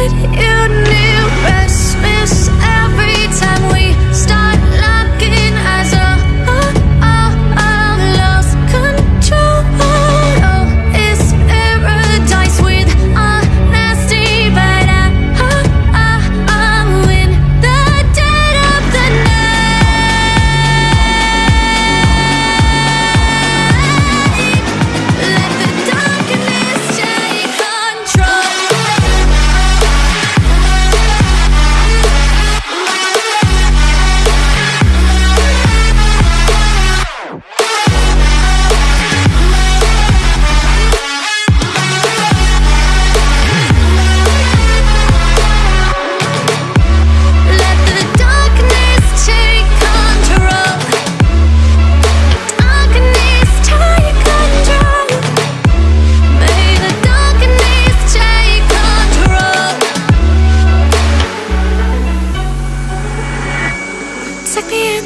what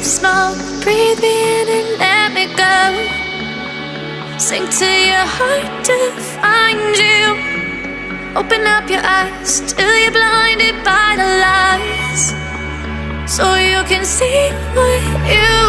Slow, breathe in and let me go. Sink to your heart to find you. Open up your eyes till you're blinded by the lies. So you can see what you.